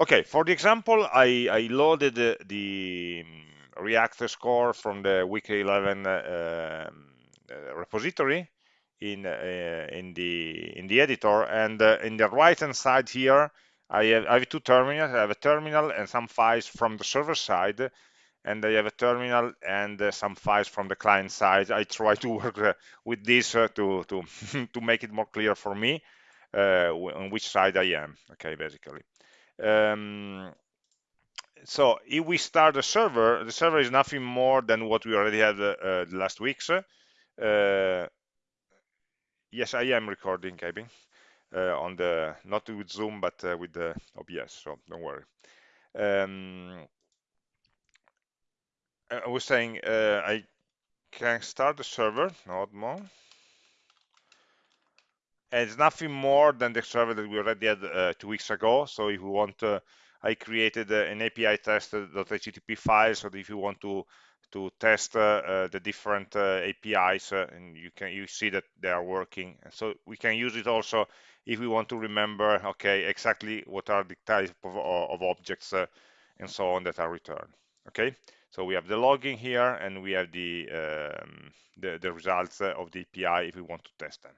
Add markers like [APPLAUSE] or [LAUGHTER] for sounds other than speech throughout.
Okay, for the example, I, I loaded the, the um, React score from the weekly 11 uh, um, uh, repository in uh, in the in the editor, and uh, in the right hand side here, I have, I have two terminals. I have a terminal and some files from the server side, and I have a terminal and uh, some files from the client side. I try [LAUGHS] to work uh, with this to to [LAUGHS] to make it more clear for me on which side I am. Okay, basically. Um, so if we start the server, the server is nothing more than what we already had uh, uh, last week's. Uh, yes, I am recording, Kevin, uh, on the not with Zoom but uh, with the OBS, so don't worry. Um, I was saying uh, I can start the server, not more. And it's nothing more than the server that we already had uh, two weeks ago. So if you want, uh, I created uh, an API test.http file. So if you want to to test uh, uh, the different uh, APIs, and you can you see that they are working. So we can use it also if we want to remember, okay, exactly what are the type of, of objects and so on that are returned. Okay, so we have the logging here, and we have the um, the, the results of the API if we want to test them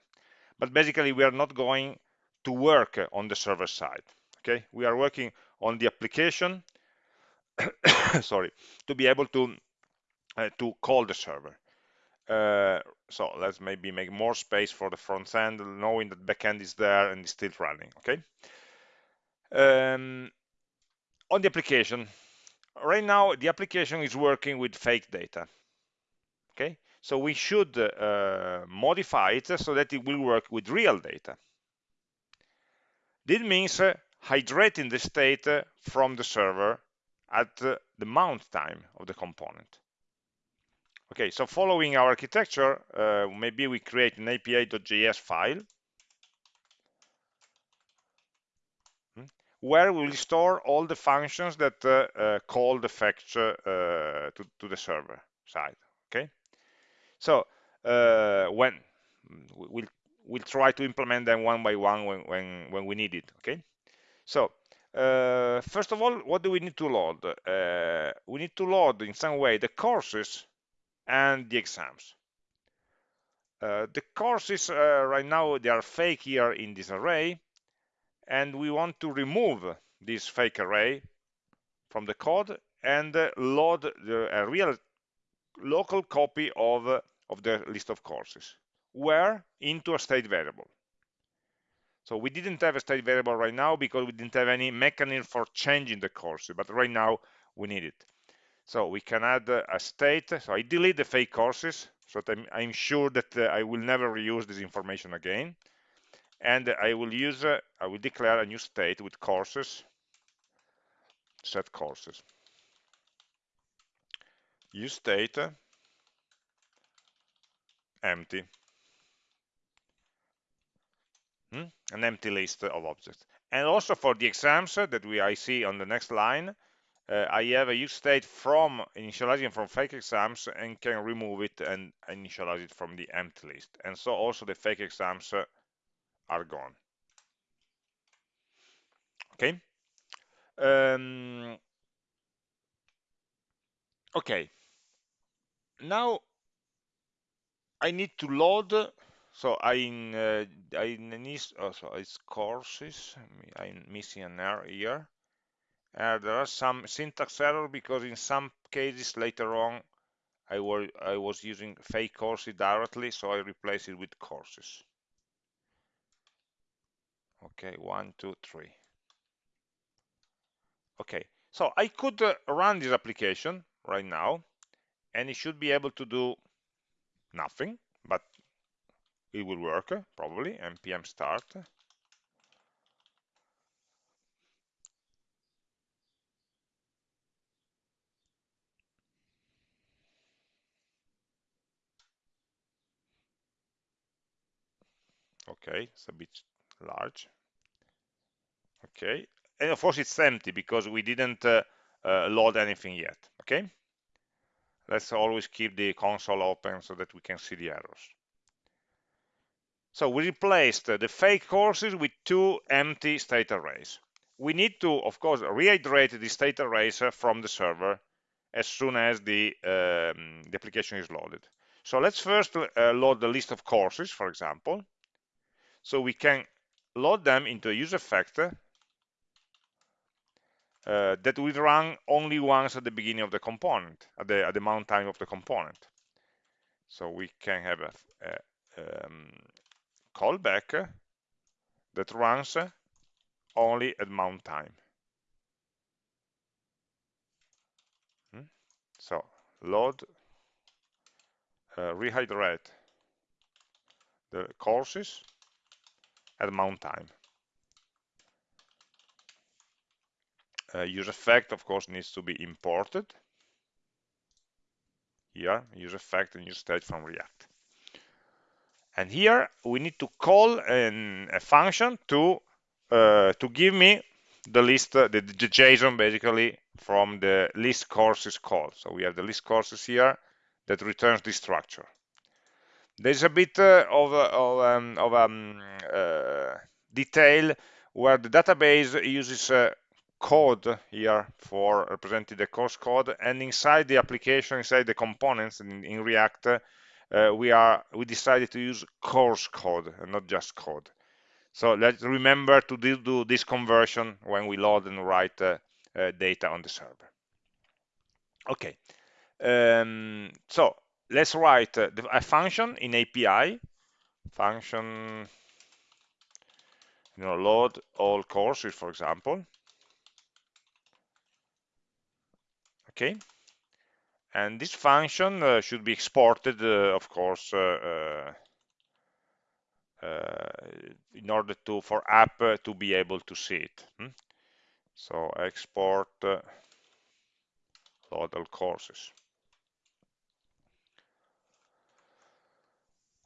but basically we are not going to work on the server side okay? We are working on the application [COUGHS] sorry to be able to uh, to call the server. Uh, so let's maybe make more space for the front end knowing that backend is there and is still running okay? Um, on the application right now the application is working with fake data okay so we should uh, modify it so that it will work with real data. This means uh, hydrating the state uh, from the server at uh, the mount time of the component. Okay, so following our architecture, uh, maybe we create an api.js file hmm, where we'll store all the functions that uh, call the fetch to, to the server side. Okay, so uh, when we'll we'll try to implement them one by one when when when we need it. Okay. So uh, first of all, what do we need to load? Uh, we need to load in some way the courses and the exams. Uh, the courses uh, right now they are fake here in this array, and we want to remove this fake array from the code and uh, load the, real local copy of, of the list of courses. Where? Into a state variable. So we didn't have a state variable right now because we didn't have any mechanism for changing the course, but right now we need it. So we can add a state. So I delete the fake courses so that I'm, I'm sure that uh, I will never reuse this information again. And I will use, uh, I will declare a new state with courses, set courses. Use state empty. Hmm? An empty list of objects. And also for the exams that we I see on the next line, uh, I have a use state from initializing from fake exams and can remove it and initialize it from the empty list. And so also the fake exams uh, are gone. Okay. Um, okay. Now I need to load so I uh, I need oh, so it's courses. I'm missing an error here uh, there are some syntax error because in some cases later on I was I was using fake courses directly so I replace it with courses. Okay one two three. Okay so I could uh, run this application right now and it should be able to do nothing, but it will work probably, npm start. Okay, it's a bit large. Okay, and of course it's empty because we didn't uh, uh, load anything yet. Okay, let's always keep the console open so that we can see the errors. So we replaced the fake courses with two empty state arrays. we need to, of course, rehydrate the state arrays from the server as soon as the, um, the application is loaded. So let's first uh, load the list of courses, for example. So we can load them into a use effect uh, that will run only once at the beginning of the component, at the, at the mount time of the component. So we can have a, a um, callback that runs only at mount time. Hmm? So load, uh, rehydrate the courses at mount time. Uh, use effect, of course, needs to be imported. Here, use effect and use state from React. And here we need to call an, a function to uh, to give me the list, uh, the, the, JSON basically from the list courses call. So we have the list courses here that returns this structure. There's a bit uh, of, uh, of, um, of um, uh, detail where the database uses uh, code here for representing the course code and inside the application inside the components in, in react uh, we are we decided to use course code and not just code so let's remember to do, do this conversion when we load and write uh, uh, data on the server. Okay, um, so let's write uh, a function in API, function, you know, load all courses, for example. Okay, and this function uh, should be exported, uh, of course, uh, uh, in order to for app uh, to be able to see it. Hmm? So export uh, load courses.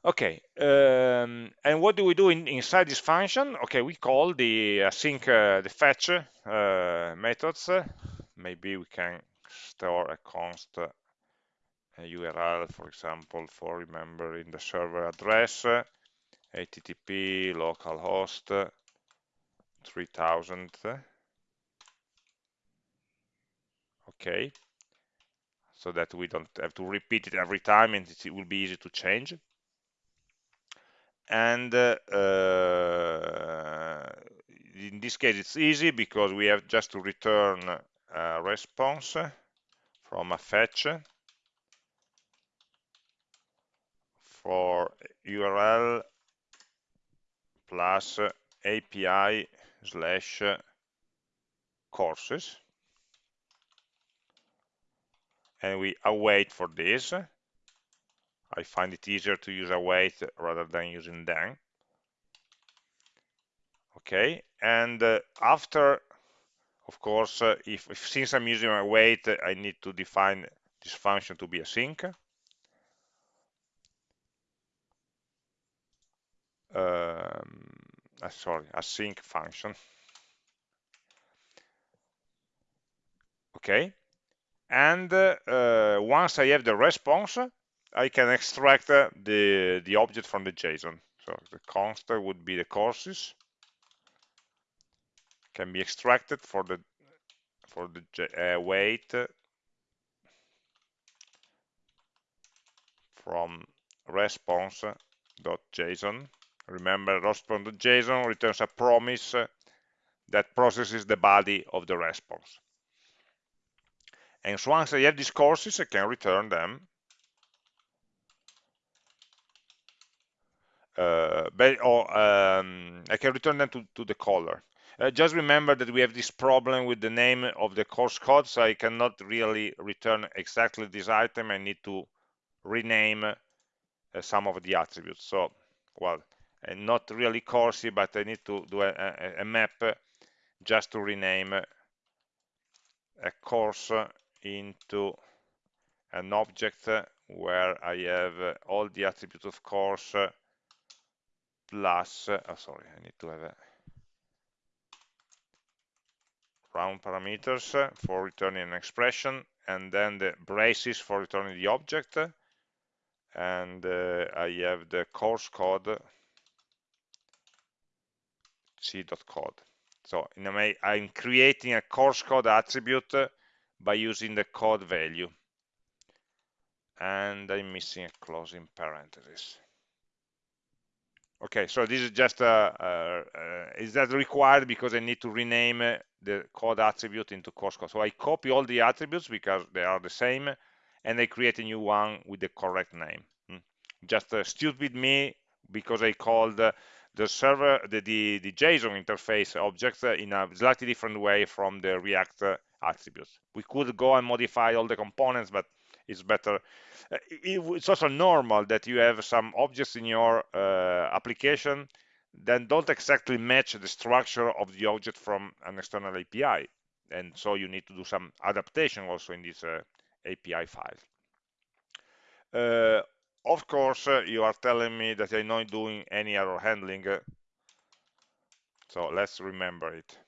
Okay, um, and what do we do in, inside this function? Okay, we call the async, uh, the fetch uh, methods. Maybe we can store a const a URL, for example, for remembering the server address http localhost 3000 okay. So that we don't have to repeat it every time and it will be easy to change. And uh, in this case it's easy because we have just to return a response from a fetch for URL plus API slash courses. And we await for this. I find it easier to use await rather than using then. Okay and uh, after of course uh, if, if, since I'm using await I need to define this function to be async um, uh, sorry, async function. Okay, and uh, uh, once I have the response, I can extract uh, the the object from the JSON. So the const would be the courses can be extracted for the for the uh, wait from response.json Remember, response.json returns a promise that processes the body of the response. And so once I have these courses, I can return them. Uh, or um, I can return them to, to the caller. Uh, just remember that we have this problem with the name of the course code, so I cannot really return exactly this item. I need to rename uh, some of the attributes. So, well, and not really coursey, but I need to do a, a, a map uh, just to rename uh, a course into an object where I have all the attributes of course plus, oh sorry, I need to have a round parameters for returning an expression and then the braces for returning the object and uh, I have the course code c.code. So in a way, I'm creating a course code attribute by using the code value. And I'm missing a closing parenthesis. Okay, so this is just uh, uh, uh, is that required because I need to rename the code attribute into course code. So I copy all the attributes because they are the same, and I create a new one with the correct name. Hmm. Just stupid me because I called the server, the, the, the JSON interface object in a slightly different way from the React attributes. We could go and modify all the components, but it's better. Uh, it's also normal that you have some objects in your uh, application that don't exactly match the structure of the object from an external API. And so you need to do some adaptation also in this uh, API file. Uh, of course, uh, you are telling me that I'm not doing any error handling. So let's remember it.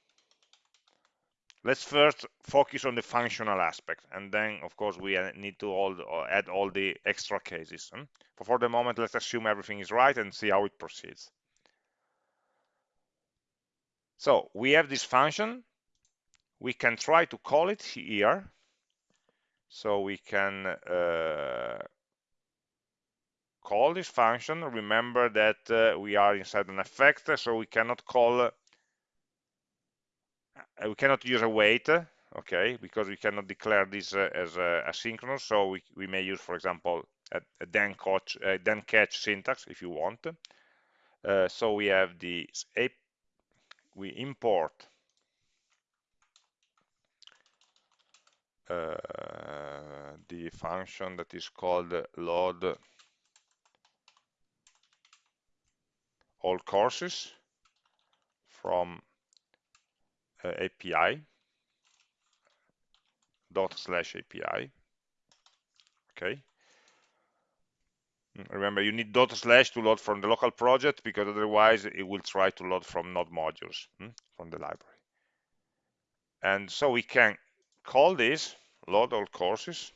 Let's first focus on the functional aspect, and then, of course, we need to all, uh, add all the extra cases. Hmm? But for the moment, let's assume everything is right and see how it proceeds. So we have this function. We can try to call it here. So we can uh, call this function. Remember that uh, we are inside an effect, so we cannot call, we cannot use await, okay, because we cannot declare this uh, as asynchronous. So we, we may use, for example, a, a then catch, a then catch syntax if you want. Uh, so we have the we import uh, the function that is called load all courses from uh, API dot slash API. Okay. Remember, you need dot slash to load from the local project because otherwise it will try to load from node modules hmm, from the library. And so we can call this load all courses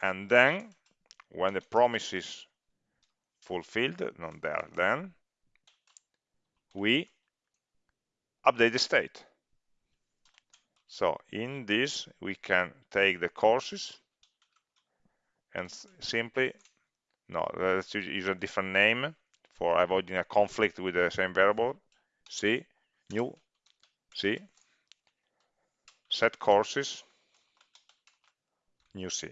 and then when the promise is fulfilled, not there, then we update the state. So in this, we can take the courses and simply, no, let's use a different name for avoiding a conflict with the same variable. C, new, C, set courses, new C.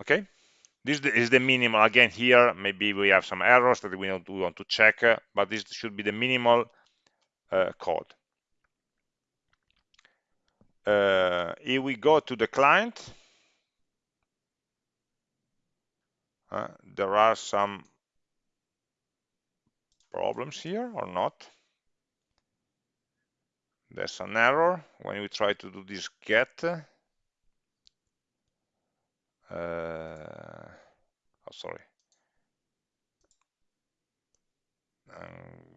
okay this is the minimal. Again here maybe we have some errors that we, we want to check uh, but this should be the minimal uh, code. Uh, if we go to the client uh, there are some problems here or not. There's an error. When we try to do this get uh, oh, sorry. Um,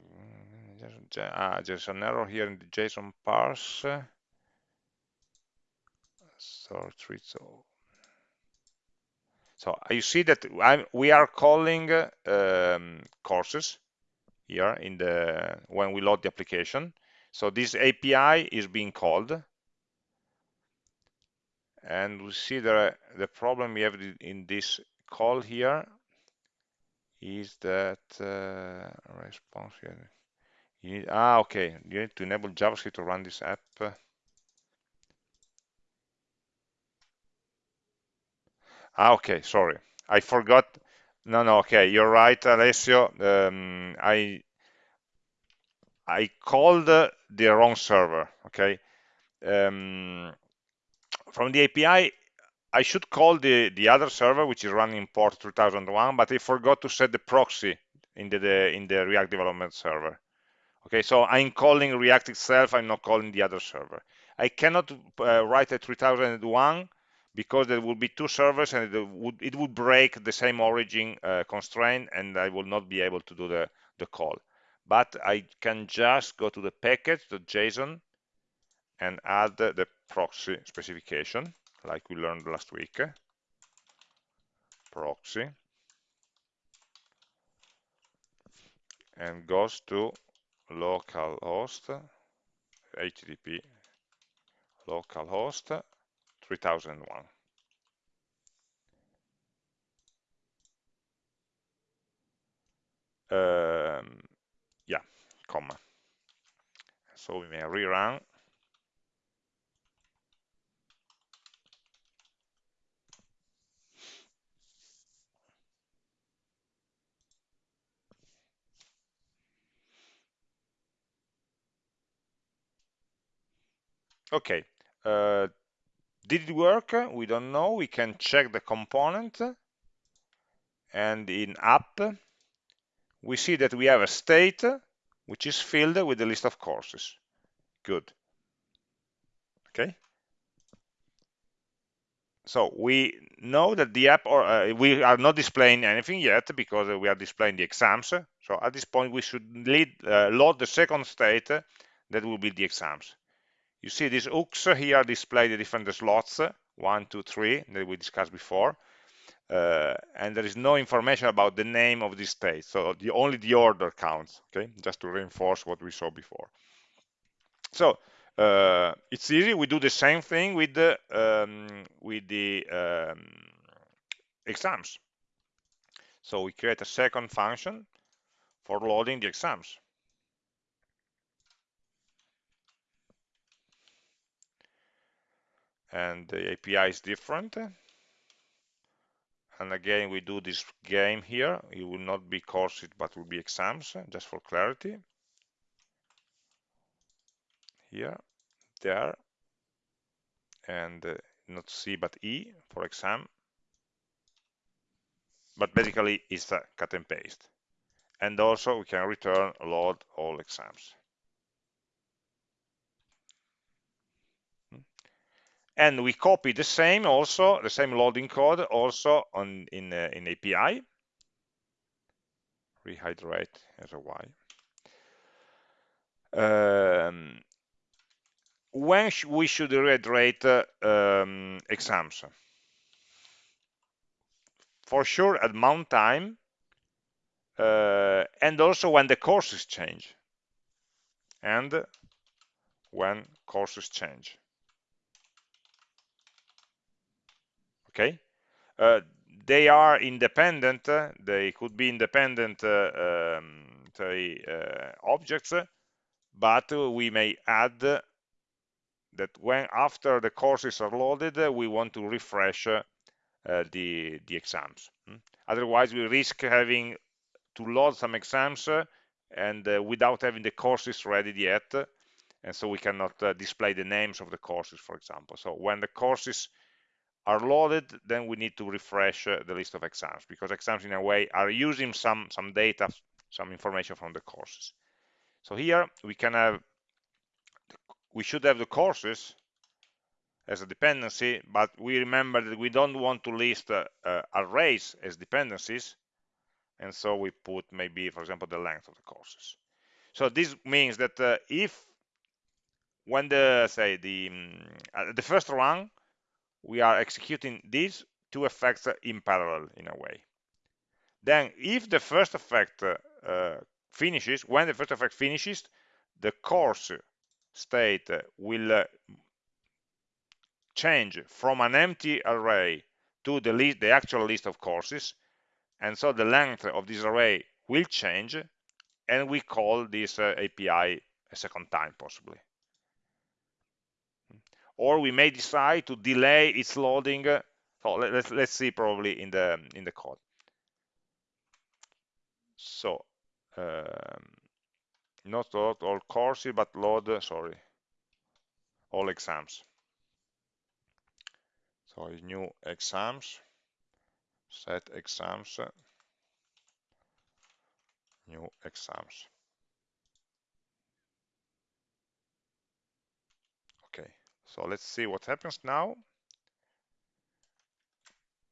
there's, ah, there's an error here in the JSON parse. So, so, so you see that I'm, we are calling um, courses here in the when we load the application. So this API is being called and we see the the problem we have in this call here is that uh, response here. You need ah okay. You need to enable javascript to run this app. Ah okay. Sorry. I forgot. No no. Okay. You're right alessio. Um, i i called the wrong server. Okay. Um, from the API, I should call the, the other server, which is running port 3001, but I forgot to set the proxy in the, the, in the React development server. Okay, so I'm calling React itself, I'm not calling the other server. I cannot uh, write a 3001 because there will be two servers and it would, it would break the same origin uh, constraint and I will not be able to do the, the call. But I can just go to the package, the JSON, and add the proxy specification, like we learned last week, proxy, and goes to localhost, HTTP localhost 3001. Um, yeah, comma. So we may rerun okay uh, did it work? We don't know. We can check the component. And in app we see that we have a state which is filled with the list of courses. Good. Okay. So we know that the app or uh, we are not displaying anything yet because we are displaying the exams. So at this point we should lead, uh, load the second state that will be the exams you see these hooks here display the different slots one two three that we discussed before. Uh, and there is no information about the name of this state so the only the order counts okay? Just to reinforce what we saw before. So uh, it's easy. We do the same thing with the um, with the um, exams. So we create a second function for loading the exams and the API is different. And again we do this game here. It will not be courses but will be exams just for clarity. Here there and uh, not C but E for exam. But basically it's a cut and paste. And also we can return load all exams and we copy the same also the same loading code also on in uh, in API rehydrate as a y. Um, when sh we should rehydrate uh, um, exams? For sure at mount time uh, and also when the courses change. And when courses change okay uh, they are independent uh, they could be independent uh, um, uh, objects but we may add that when after the courses are loaded we want to refresh uh, the the exams hmm? otherwise we risk having to load some exams uh, and uh, without having the courses ready yet and so we cannot display the names of the courses for example so when the courses are loaded, then we need to refresh uh, the list of exams because exams in a way are using some, some data, some information from the courses. So here we can have, we should have the courses as a dependency, but we remember that we don't want to list uh, uh, arrays as dependencies. And so we put maybe, for example, the length of the courses. So this means that uh, if when the, say, the, um, the first run, we are executing these two effects in parallel in a way. Then if the first effect uh, finishes, when the first effect finishes, the course state will uh, change from an empty array to the list, the actual list of courses. And so the length of this array will change and we call this uh, API a second time possibly or we may decide to delay its loading. So let's let's see probably in the in the code. So um, not load all courses, but load sorry all exams. So new exams, set exams, new exams. So let's see what happens now.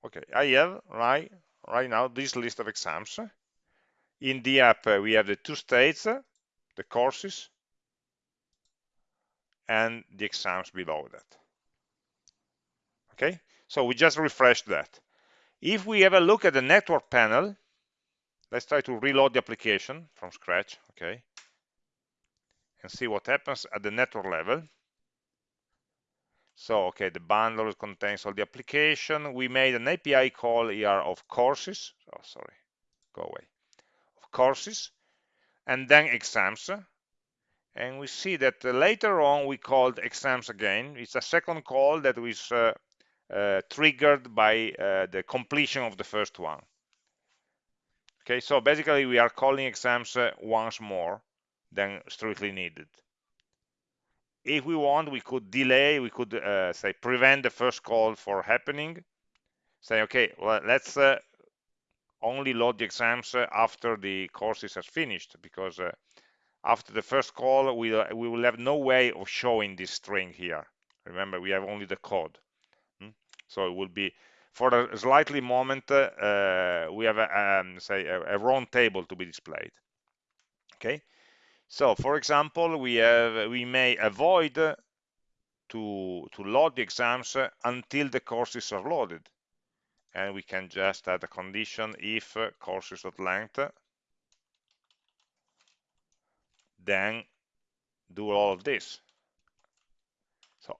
Okay, I have right, right now this list of exams. In the app, uh, we have the two states, uh, the courses, and the exams below that. Okay, so we just refreshed that. If we have a look at the network panel, let's try to reload the application from scratch okay and see what happens at the network level so okay the bundle contains all the application. We made an api call here of courses. Oh sorry go away. Of courses and then exams. And we see that uh, later on we called exams again. It's a second call that was uh, uh, triggered by uh, the completion of the first one. Okay so basically we are calling exams uh, once more than strictly needed if we want we could delay we could uh, say prevent the first call for happening say okay well, let's only load the exams after the courses has finished because after the first call, we, uh, we will have no way of showing this string here. Remember, we have only the code. Hmm? So it will be, for a slightly moment, uh, we have, a, um, say, a, a wrong table to be displayed. Okay. So, for example, we have we may avoid to to load the exams until the courses are loaded, and we can just add a condition if courses.length then do all of this. So,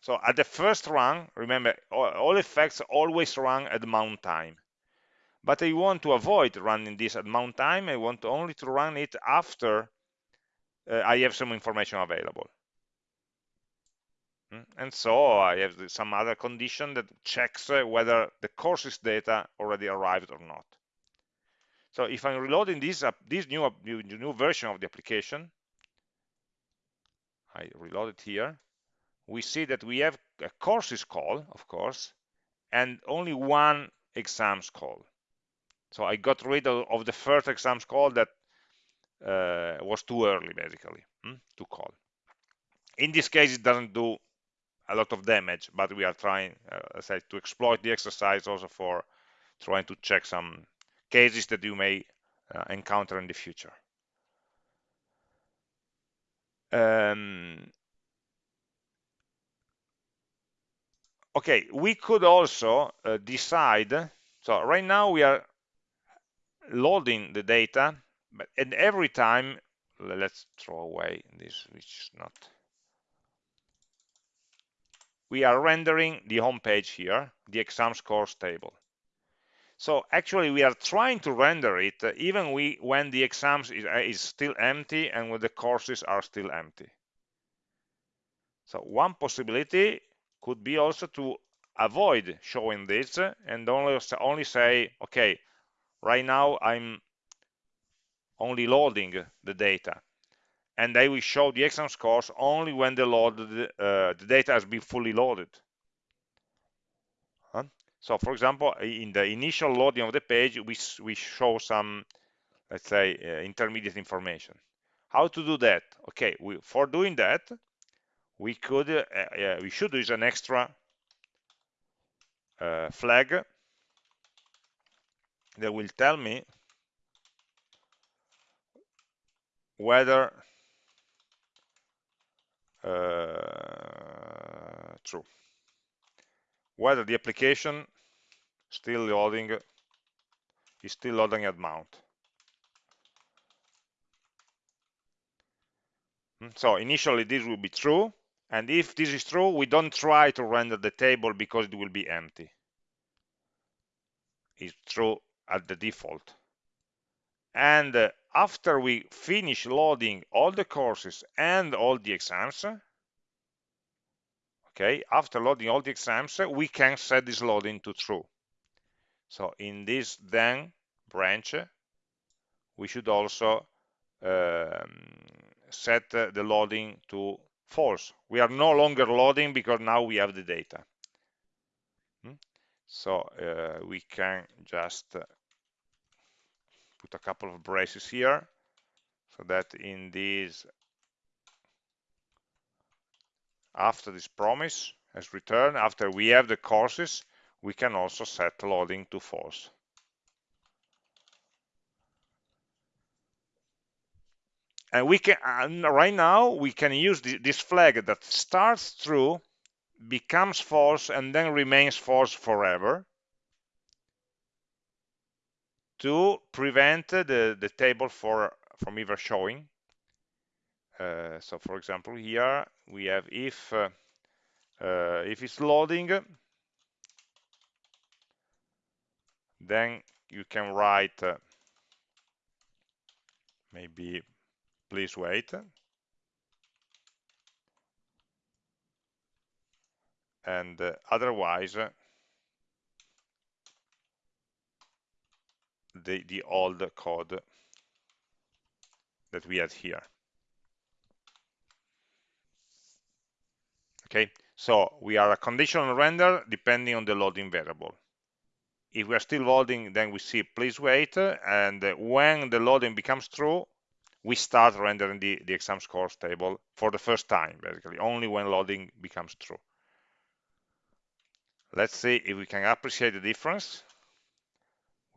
so at the first run, remember, all, all effects always run at mount time. But I want to avoid running this at mount time. I want only to run it after uh, I have some information available. Hmm? And so I have some other condition that checks uh, whether the courses data already arrived or not. So if I'm reloading this up, this new, new, new version of the application, I reload it here, we see that we have a courses call, of course, and only one exams call. So I got rid of, of the first exams call that uh, was too early, basically, hmm, to call. In this case, it doesn't do a lot of damage, but we are trying, uh, say, to exploit the exercise also for trying to check some cases that you may uh, encounter in the future. Um, okay, we could also uh, decide, so right now we are loading the data, but and every time, let's throw away this, which is not, we are rendering the home page here, the exam scores table. So actually we are trying to render it uh, even we, when the exams is, uh, is still empty and when the courses are still empty. So one possibility could be also to avoid showing this and only, only say, okay, right now I'm only loading the data. And I will show the exam scores only when the, load, uh, the data has been fully loaded. So for example, in the initial loading of the page, we, we show some, let's say, uh, intermediate information. How to do that? Okay, we, for doing that, we could, uh, uh, we should use an extra uh, flag that will tell me whether uh, true whether the application still loading is still loading at mount. Hmm, so initially this will be true, and if this is true, we don't try to render the table because it will be empty. It's true at the default. And uh, after we finish loading all the courses and all the exams, okay after loading all the exams we can set this loading to true so in this then branch we should also um, set the loading to false we are no longer loading because now we have the data hmm? so uh, we can just put a couple of braces here so that in this after this promise has returned, after we have the courses, we can also set loading to false. And we can right now we can use this flag that starts true, becomes false, and then remains false forever to prevent the, the table for, from ever showing. Uh, so for example, here we have if, uh, uh, if it's loading, then you can write uh, maybe please wait and uh, otherwise the the old code that we had here. Okay so we are a conditional render depending on the loading variable. If we are still loading then we see please wait and when the loading becomes true we start rendering the, the exam scores table for the first time basically only when loading becomes true. Let's see if we can appreciate the difference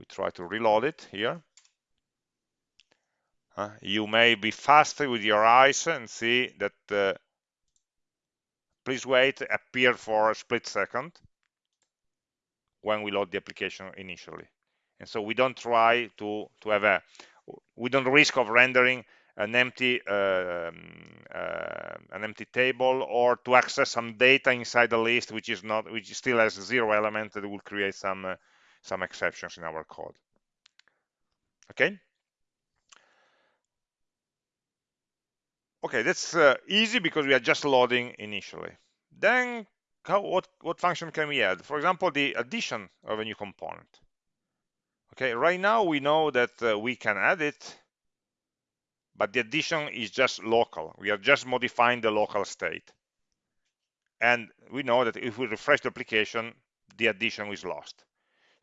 we try to reload it here uh, you may be faster with your eyes and see that uh, please wait appear for a split second when we load the application initially. And so we don't try to, to have a, we don't risk of rendering an empty uh, uh, an empty table or to access some data inside the list which is not which still has zero element that will create some uh, some exceptions in our code okay okay that's uh, easy because we are just loading initially then how, what, what function can we add? For example, the addition of a new component. Okay, right now we know that uh, we can add it, but the addition is just local. We are just modifying the local state. And we know that if we refresh the application, the addition is lost.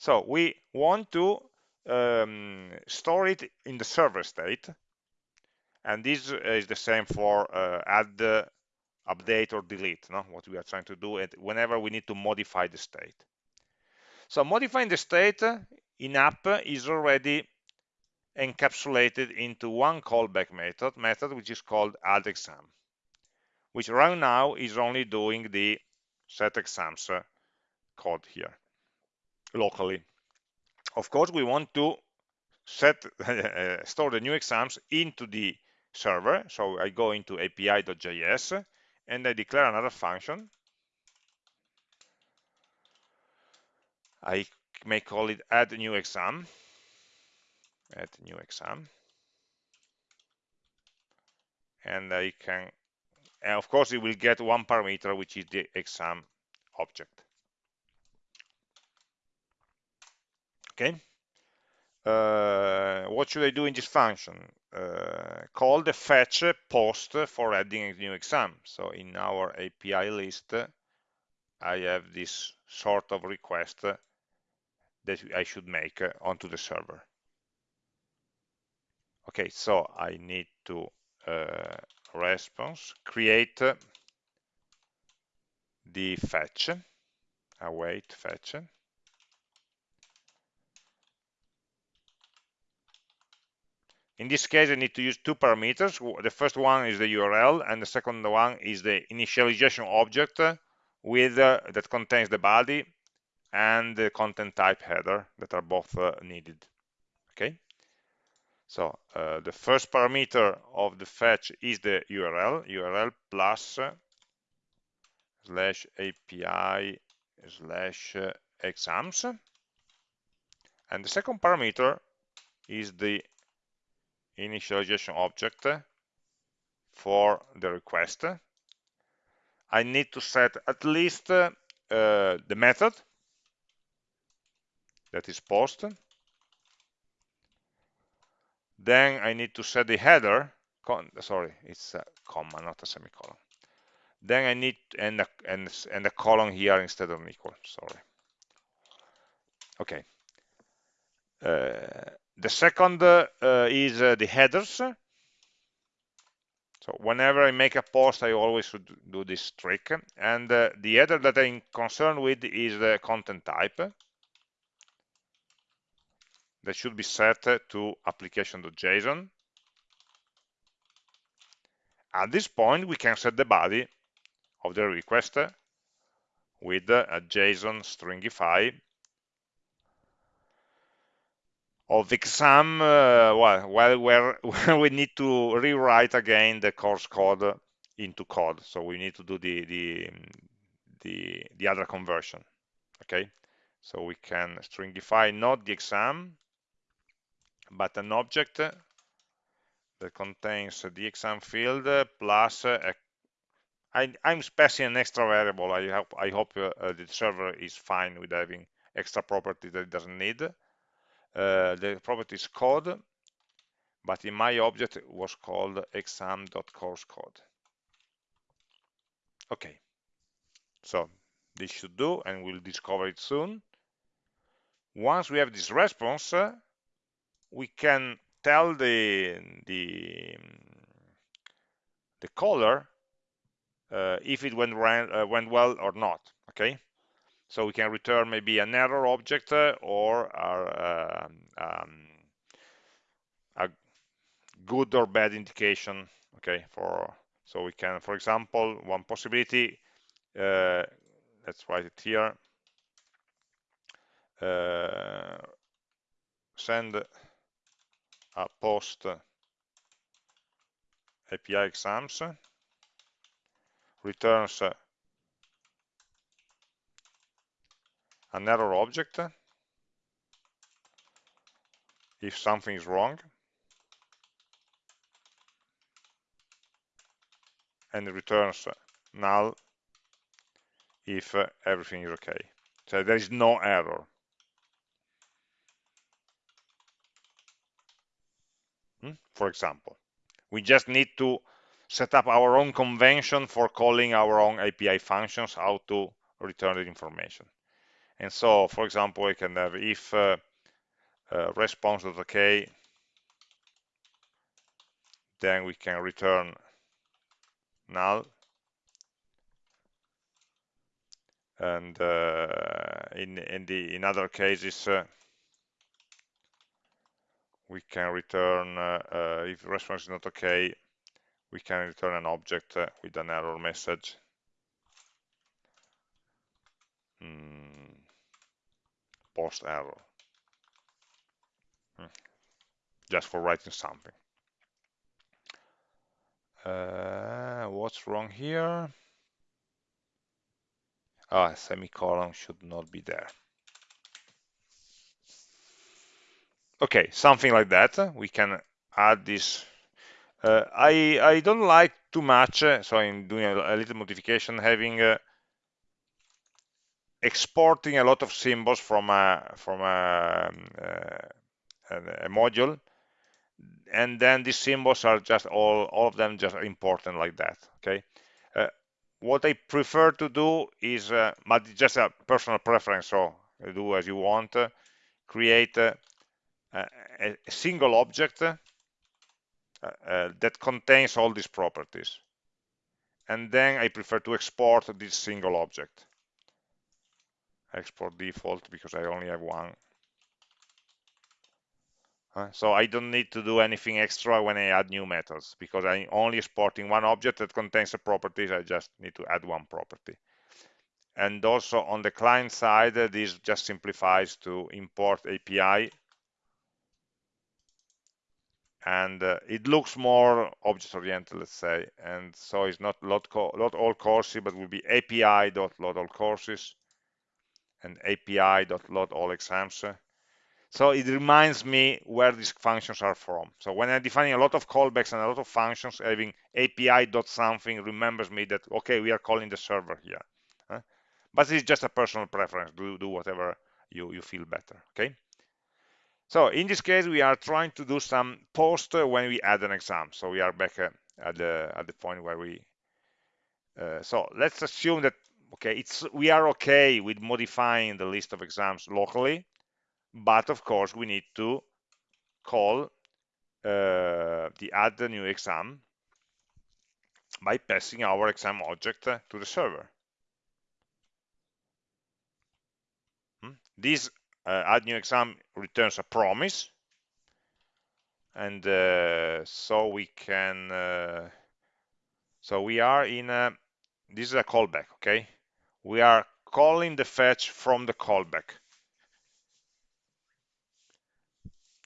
So we want to um, store it in the server state. And this is the same for uh, add update or delete, no? what we are trying to do it whenever we need to modify the state. So modifying the state in app is already encapsulated into one callback method, method which is called add exam, which right now is only doing the set exams code here locally. Of course, we want to set [LAUGHS] uh, store the new exams into the server. So I go into api.js and I declare another function. I may call it add new exam. Add new exam. And I can, and of course, it will get one parameter, which is the exam object. Okay. Uh, what should I do in this function? Uh, call the fetch post for adding a new exam. So in our API list, I have this sort of request that I should make onto the server. Okay, so I need to uh, response create the fetch await fetch In this case, I need to use two parameters. The first one is the URL, and the second one is the initialization object with uh, that contains the body and the content type header that are both uh, needed. Okay. So uh, the first parameter of the fetch is the URL, URL plus slash API slash exams. And the second parameter is the initialization object for the request. I need to set at least uh, the method that is post. Then I need to set the header. sorry, it's a comma, not a semicolon. Then I need and a, and, and a colon here instead of an equal. Sorry. Okay. Uh, the second uh, is uh, the headers. So whenever I make a post, I always should do this trick. And uh, the header that I'm concerned with is the content type. That should be set to application.json. At this point, we can set the body of the request with a JSON stringify of exam, uh, well, where, we need to rewrite again the course code into code. So we need to do the the the, the other conversion. Okay, so we can stringify not the exam, but an object that contains the exam field plus a I, am specing an extra variable. I hope I hope uh, the server is fine with having extra property that it doesn't need. Uh, the property is code, but in my object it was called exam.course code. Okay, so this should do, and we'll discover it soon. Once we have this response, uh, we can tell the the the caller uh, if it went, ran, uh, went well or not. Okay, so we can return maybe an error object uh, or um, um, a good or bad indication. Okay, for so we can, for example, one possibility. Uh, let's write it here. Uh, send a post API exams returns an error object if something is wrong and returns null if everything is okay so there is no error hmm? for example we just need to set up our own convention for calling our own API functions how to return the information. And so, for example, we can have if uh, uh, response.ok, then we can return null. And uh, in, in, the, in other cases, uh, we can return uh, uh, if response is not okay, we can return an object uh, with an error message. Mm, post error. Hmm. Just for writing something. Uh, what's wrong here? Ah, semicolon should not be there. Okay, something like that. We can add this uh, I, I don't like too much, uh, so I'm doing a, a little modification, having uh, exporting a lot of symbols from a from a, um, uh, a, module, and then these symbols are just all all of them just important like that. Okay. Uh, what I prefer to do is, uh, but just a personal preference, so do as you want. create a, a single object uh, uh, that contains all these properties. And then I prefer to export this single object. Export default because I only have one. So I don't need to do anything extra when I add new methods because I'm only exporting one object that contains the properties. I just need to add one property. And also on the client side, uh, this just simplifies to import API and uh, it looks more object oriented let's say and so it's not load, load all courses but will be api.load all courses and api.load all exams so it reminds me where these functions are from so when i'm defining a lot of callbacks and a lot of functions having api dot something remembers me that okay we are calling the server here but it's just a personal preference do do whatever you you feel better okay so in this case, we are trying to do some post when we add an exam. So we are back at the at the point where we. Uh, so let's assume that okay, it's we are okay with modifying the list of exams locally, but of course we need to call uh, the add the new exam by passing our exam object to the server. Hmm? This uh, add new exam returns a promise and uh, so we can uh, so we are in a this is a callback okay we are calling the fetch from the callback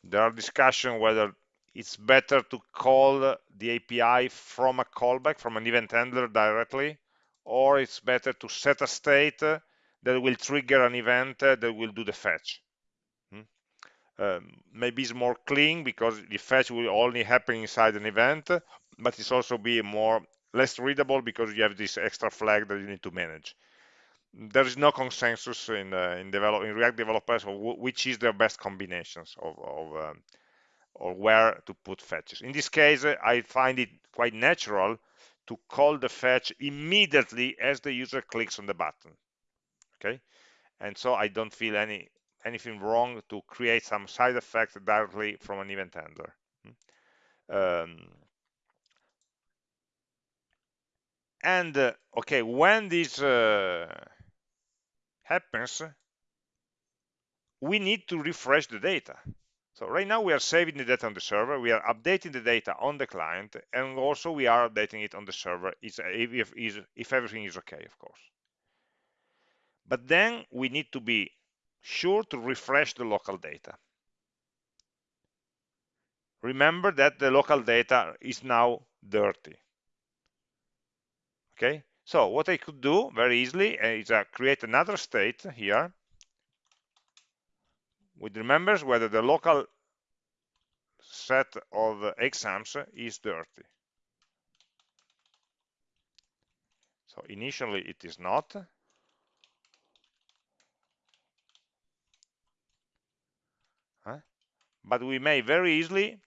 there are discussion whether it's better to call the API from a callback, from an event handler directly, or it's better to set a state that will trigger an event that will do the fetch. Hmm? Um, maybe it's more clean because the fetch will only happen inside an event, but it's also be more less readable because you have this extra flag that you need to manage. There is no consensus in uh, in, develop, in React developers of which is the best combinations of, of um, or where to put fetches. In this case, I find it quite natural to call the fetch immediately as the user clicks on the button. Okay, and so I don't feel any anything wrong to create some side effect directly from an event handler. Hmm. Um, and uh, okay, when this uh, happens, we need to refresh the data. So right now we are saving the data on the server, we are updating the data on the client, and also we are updating it on the server if, if, if everything is okay, of course. But then we need to be sure to refresh the local data. Remember that the local data is now dirty. Okay, so what I could do very easily is uh, create another state here which remembers whether the local set of exams is dirty. So initially it is not. Huh? But we may very easily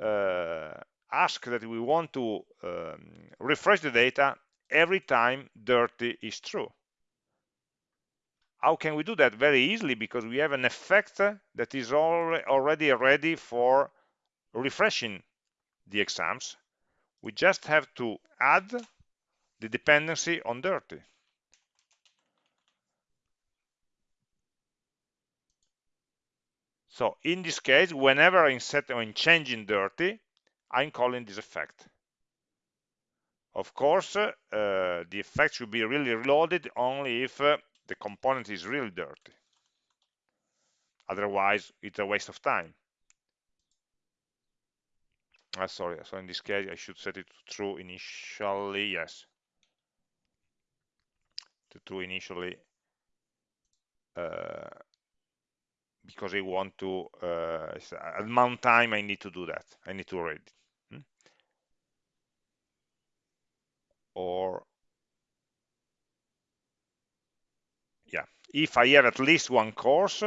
uh, ask that we want to um, refresh the data every time dirty is true. How can we do that? Very easily, because we have an effect that is already ready for refreshing the exams. We just have to add the dependency on dirty. So in this case, whenever I'm setting or changing dirty, I'm calling this effect. Of course, uh, the effect should be really reloaded only if uh, the component is really dirty. Otherwise, it's a waste of time. Uh, sorry, so in this case, I should set it to true initially, yes. To true initially, uh, because I want to, uh, at mount time, I need to do that. I need to read it. Or yeah, if I have at least one course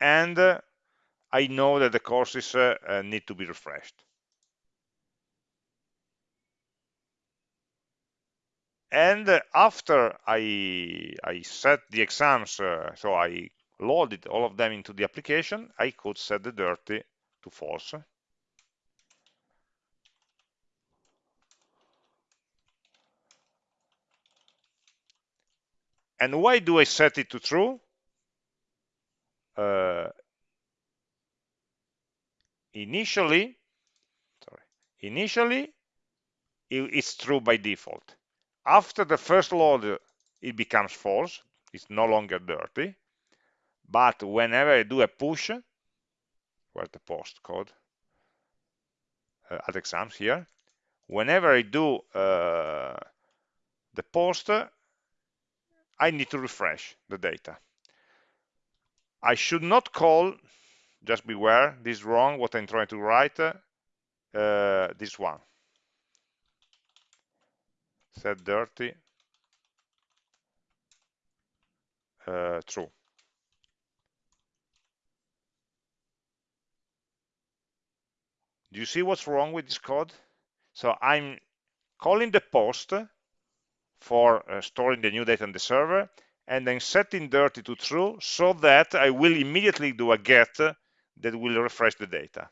and uh, I know that the courses uh, uh, need to be refreshed. And uh, after I, I set the exams, uh, so I loaded all of them into the application, I could set the dirty to false. And why do I set it to true? Uh, initially, sorry, initially it's true by default. After the first load, it becomes false. It's no longer dirty. But whenever I do a push, where's the post code? Uh, at exams here. Whenever I do uh, the post, I need to refresh the data. I should not call, just beware, this is wrong, what I'm trying to write, uh, this one. Set dirty, uh, true. Do you see what's wrong with this code? So I'm calling the post for uh, storing the new data on the server and then setting dirty to true so that I will immediately do a get that will refresh the data.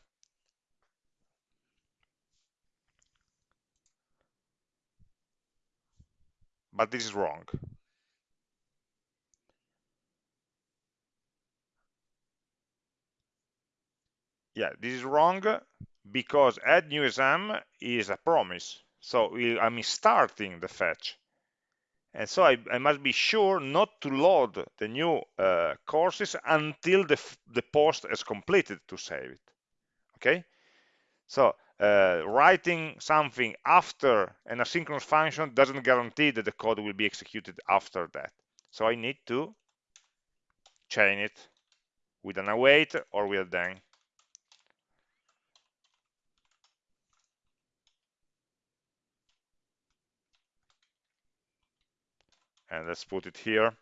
But this is wrong. Yeah, this is wrong because add new exam is a promise. So I'm starting the fetch. And so I, I, must be sure not to load the new uh, courses until the, the post is completed to save it. okay? So uh, writing something after an asynchronous function doesn't guarantee that the code will be executed after that. So I need to chain it with an await or with a then and let's put it here.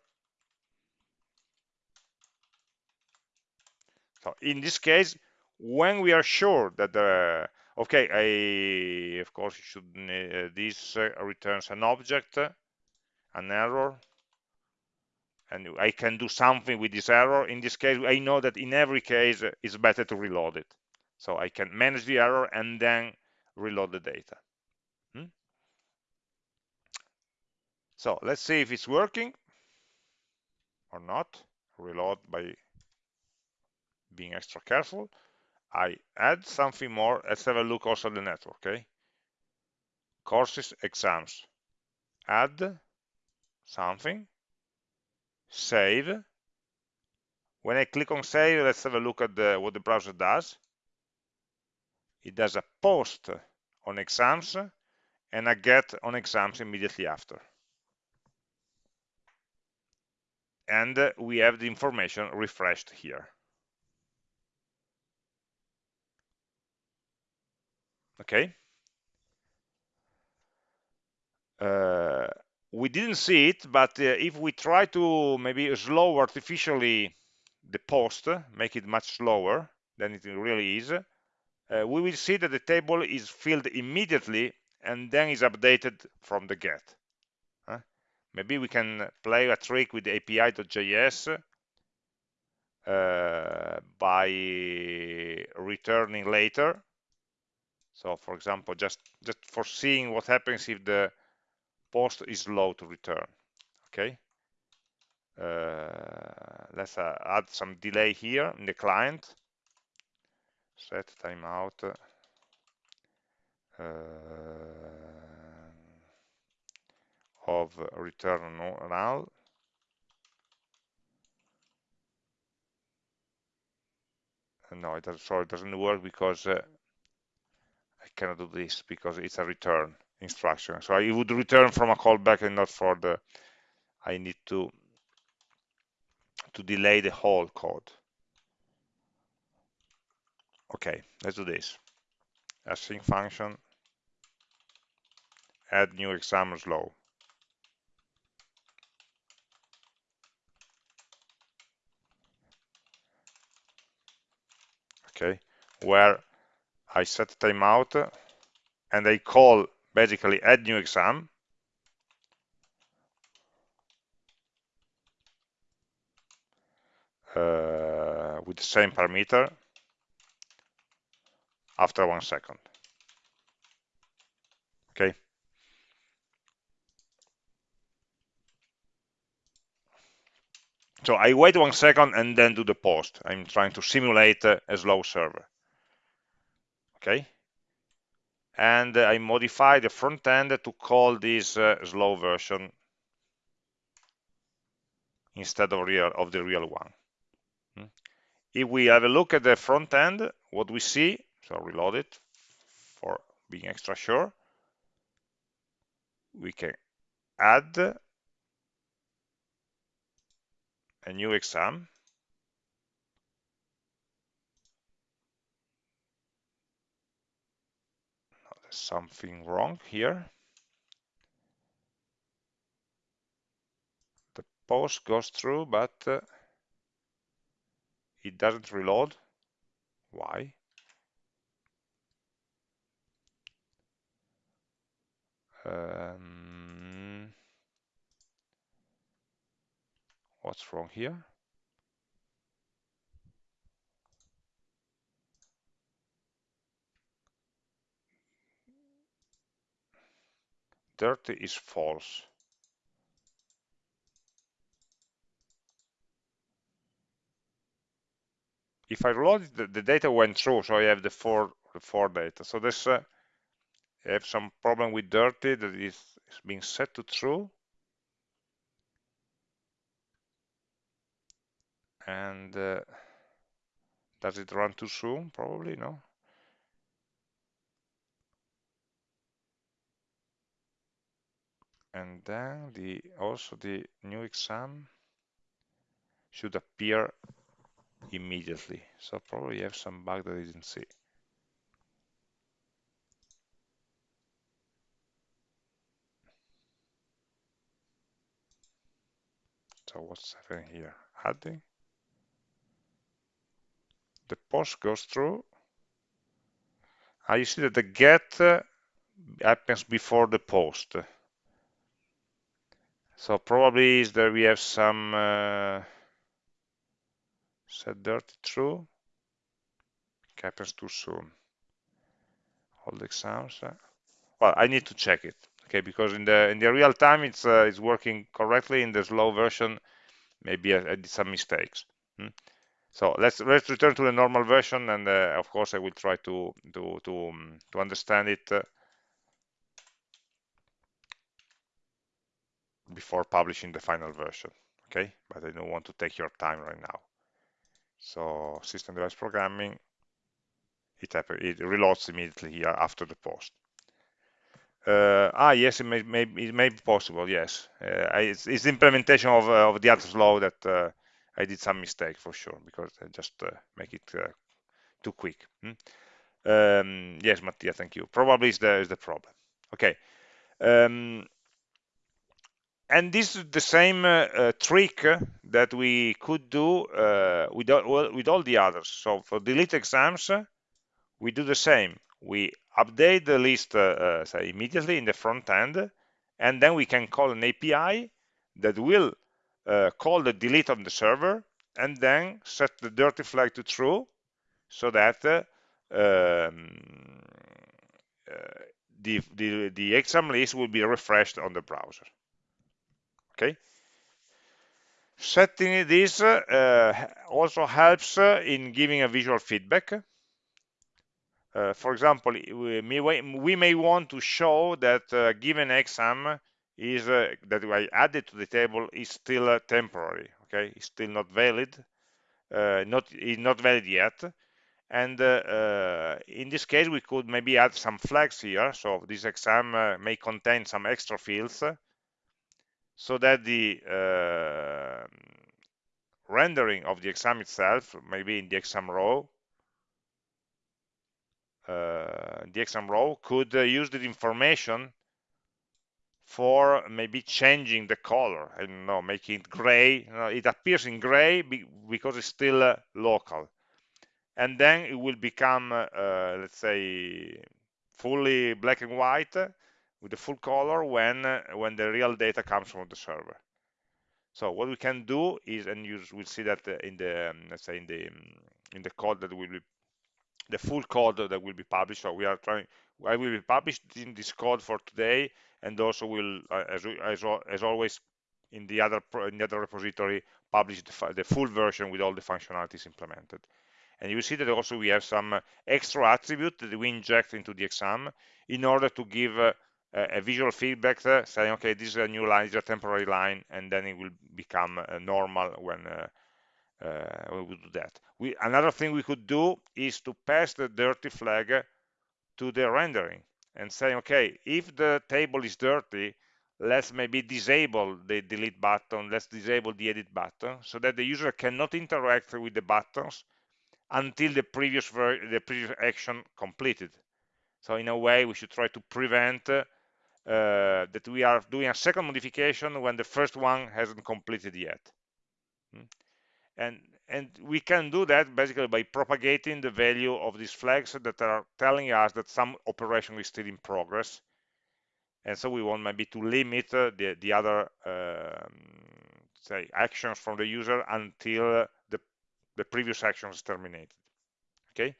So in this case when we are sure that the okay I of course should uh, this uh, returns an object an error. And I can do something with this error. In this case I know that in every case it's better to reload it. So I can manage the error and then reload the data so let's see if it's working or not. Reload by being extra careful. I add something more. Let's have a look also at the network okay? Courses exams. Add something. Save. When I click on save let's have a look at the, what the browser does. It does a post on exams and a get on exams immediately after and we have the information refreshed here. Okay. Uh, we didn't see it but uh, if we try to maybe slow artificially the post make it much slower than it really is uh, we will see that the table is filled immediately and then is updated from the get. uh, maybe we can play a trick with api.js uh, by returning later so for example, just, just foreseeing what happens if the post is slow to return, okay? Uh, let's uh, add some delay here in the client. Set timeout. Uh, of return null. No, it does, sorry, it doesn't work because uh, I cannot do this because it's a return instruction. So I would return from a callback and not for the, I need to, to delay the whole code. Okay, let's do this. Async function, add new exam slow. Okay, where I set timeout and I call basically add new exam uh, with the same parameter after one second. Okay. So I wait one second and then do the post. I'm trying to simulate a slow server okay and I modify the front end to call this uh, slow version instead of real of the real one hmm. if we have a look at the front end what we see so reload it for being extra sure we can add a new exam There's something wrong here. The post goes through, but uh, it doesn't reload. Why? Um, what's wrong here? dirty is false. If I reload it, the, the, data went through, so I have the four, the four data. So this, uh, I have some problem with dirty that is being set to true. and uh, does it run too soon? Probably, no? And then the also the new exam should appear immediately. So probably have some bug that I didn't see. So what's happening here? Adding? The post goes through. Ah, you see that the get uh, happens before the post. So probably is that we have some uh, set dirty true. Happens too soon. All the exams uh, well i need to check it okay because in the in the real time it's uh, it's working correctly. In the slow version maybe I, I did some mistakes hmm? So let's let's return to the normal version and uh, of course i will try to to to, um, to understand it uh, before publishing the final version okay? But i don't want to take your time right now. So system device programming it, it reloads immediately here after the post. Uh, ah, yes, it may, may, it may be possible, yes. Uh, it's, it's, the implementation of, uh, of the Atos law that uh, I did some mistake for sure, because I just uh, make it uh, too quick. Hmm? Um, yes, Mattia, thank you. Probably is the, is the problem. Okay. Um, and this is the same trick that we could do with, all, with all the others. So for delete exams, we do the same we update the list uh, uh, say immediately in the front end and then we can call an API that will uh, call the delete on the server and then set the dirty flag to true so that uh, um, uh, the, the, the exam list will be refreshed on the browser. Okay? Setting this uh, also helps in giving a visual feedback. Uh, for example, we may, we may, want to show that uh, given exam is uh, that I added to the table is still uh, temporary. Okay, it's still not valid. Uh, not is not valid yet. And uh, in this case, we could maybe add some flags here. So this exam may contain some extra fields, so that the rendering of the exam itself, maybe in the exam row, uh, the exam row could uh, use the information for maybe changing the color I don't know making it gray. You know, it appears in gray because it's still uh, local. And then it will become uh, let's say fully black and white with the full color when uh, when the real data comes from the server. So what we can do is and you will see that in the um, let's say in the um, in the code that will be the full code that will be published. So we are trying, I will be published in this code for today, and also will, uh, as, as, as always, in the other in the other repository, publish the, the full version with all the functionalities implemented. And you see that also we have some extra attribute that we inject into the exam in order to give uh, a visual feedback uh, saying, okay, this is a new line, this is a temporary line, and then it will become uh, normal when uh, uh, we do that. We, another thing we could do is to pass the dirty flag to the rendering and saying, okay, if the table is dirty, let's maybe disable the delete button, let's disable the edit button so that the user cannot interact with the buttons until the previous the previous action completed. So in a way, we should try to prevent uh, that we are doing a second modification when the first one hasn't completed yet. Hmm? and and we can do that basically by propagating the value of these flags that are telling us that some operation is still in progress. And so we want maybe to limit uh, the the other um, say actions from the user until the the previous action is terminated. Okay?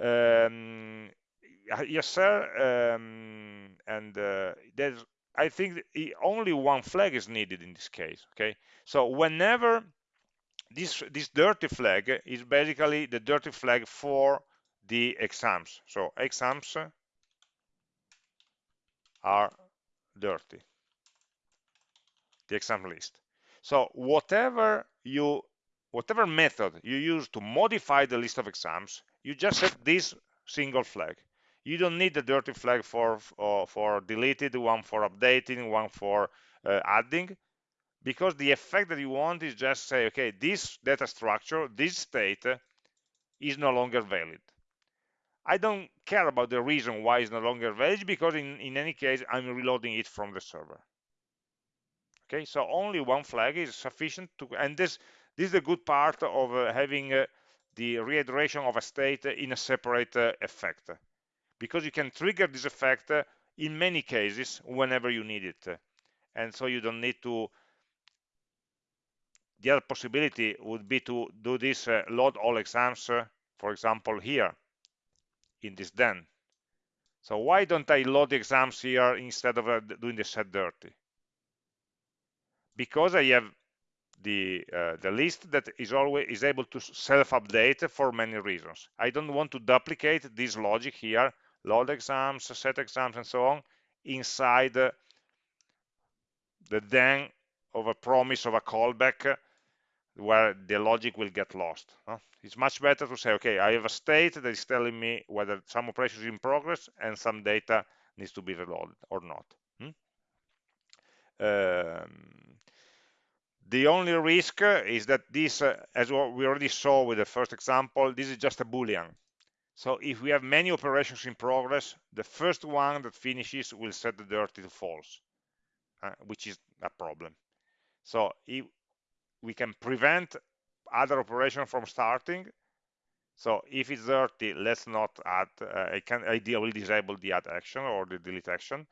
Um, yes sir um, and uh, there's I think only one flag is needed in this case okay? So whenever this this dirty flag is basically the dirty flag for the exams. So exams are dirty. The exam list. So whatever you whatever method you use to modify the list of exams you just set this single flag. You don't need the dirty flag for for, for deleted one for updating one for uh, adding because the effect that you want is just say okay this data structure this state is no longer valid. I don't care about the reason why it's no longer valid because in, in any case I'm reloading it from the server. Okay so only one flag is sufficient to and this this is the good part of uh, having uh, the reiteration of a state in a separate uh, effect. Because you can trigger this effect uh, in many cases whenever you need it. And so you don't need to the other possibility would be to do this uh, load all exams uh, for example here in this then so why don't I load the exams here instead of uh, doing the set dirty because I have the uh, the list that is always is able to self-update for many reasons. I don't want to duplicate this logic here, load exams, set exams, and so on, inside uh, the then of a promise of a callback where the logic will get lost. Huh? It's much better to say, okay, I have a state that is telling me whether some operation is in progress and some data needs to be reloaded or not. Hmm? Um, the only risk is that this, uh, as we already saw with the first example, this is just a Boolean. So if we have many operations in progress, the first one that finishes will set the dirty to false, uh, which is a problem. So if we can prevent other operations from starting, so if it's dirty, let's not add, uh, I can ideally disable the add action or the delete action.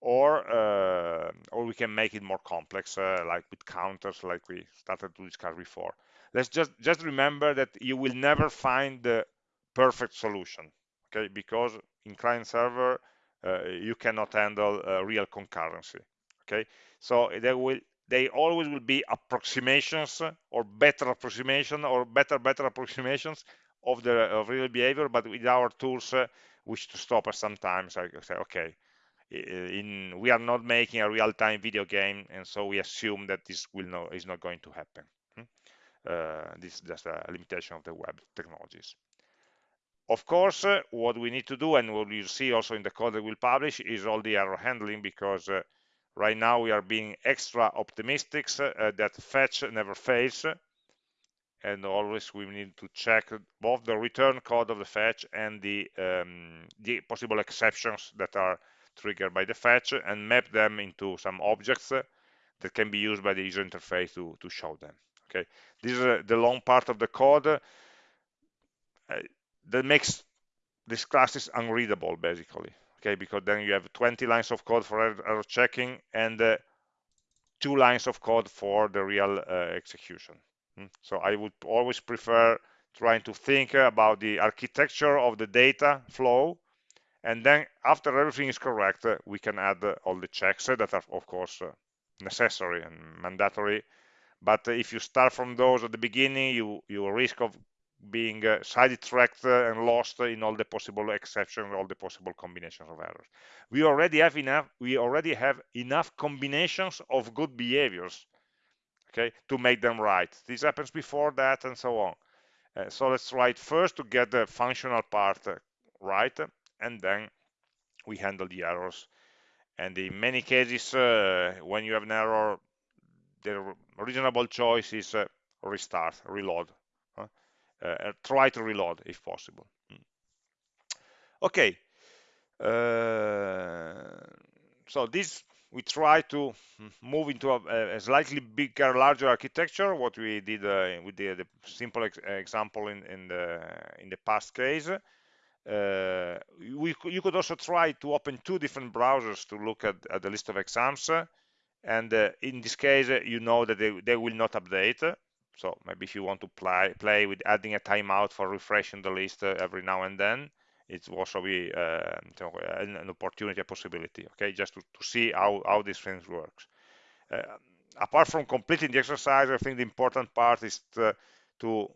Or uh, or we can make it more complex uh, like with counters like we started to discuss before. Let's just just remember that you will never find the perfect solution okay? Because in client server uh, you cannot handle uh, real concurrency okay? So there will they always will be approximations or better approximation or better better approximations of the of real behavior but with our tools uh, which to stop us sometimes i say okay in we are not making a real-time video game and so we assume that this will no is not going to happen hmm? uh, this is just a limitation of the web technologies of course uh, what we need to do and what you see also in the code that we'll publish is all the error handling because uh, right now we are being extra optimistic uh, that fetch never fails and always we need to check both the return code of the fetch and the um, the possible exceptions that are triggered by the fetch and map them into some objects that can be used by the user interface to, to show them. Okay, this is uh, the long part of the code uh, that makes these classes unreadable basically. Okay, because then you have 20 lines of code for error checking and uh, two lines of code for the real uh, execution. Mm. So I would always prefer trying to think about the architecture of the data flow and then after everything is correct uh, we can add uh, all the checks uh, that are of course necessary and mandatory but if you start from those at the beginning you you risk of being uh, sidetracked uh, and lost in all the possible exceptions all the possible combinations of errors. We already have enough we already have enough combinations of good behaviors okay to make them right. This happens before that and so on. Uh, so let's try it first to get the functional part right and then we handle the errors. And in many cases uh, when you have an error the reasonable choice is uh, restart reload. uh, try to reload if possible hmm. okay uh, so this we try to move into a, a, slightly bigger larger architecture what we did uh, with the, the simple ex example in, in the in the past case uh, we, you could also try to open two different browsers to look at, at the list of exams. And uh, in this case, you know that they, they will not update. So maybe if you want to play, play with adding a timeout for refreshing the list uh, every now and then, it will also be uh, an opportunity, a possibility, okay, just to, to see how, how these things works. Uh, apart from completing the exercise, I think the important part is to, to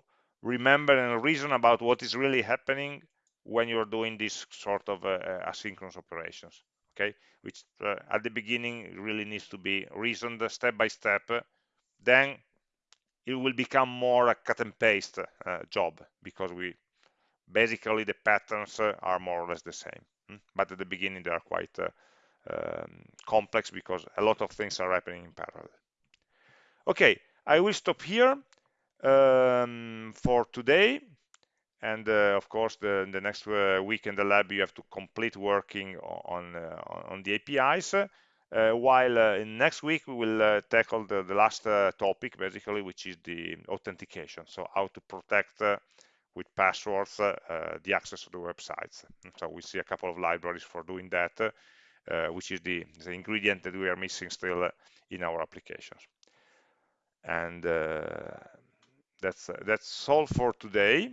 remember and reason about what is really happening when you're doing this sort of uh, uh, asynchronous operations okay which uh, at the beginning really needs to be reasoned step by step then it will become more a cut and paste uh, job because we basically the patterns are more or less the same hmm? but at the beginning they are quite um, complex because a lot of things are happening in parallel. Okay I will stop here um, for today. And uh, of course the, the next uh, week in the lab you have to complete working on uh, on the APIs uh, while uh, in next week we will uh, tackle the, the last uh, topic basically which is the authentication. So how to protect uh, with passwords uh, the access to the websites. So we see a couple of libraries for doing that which is the, the ingredient that we are missing still in our applications. And that's that's all for today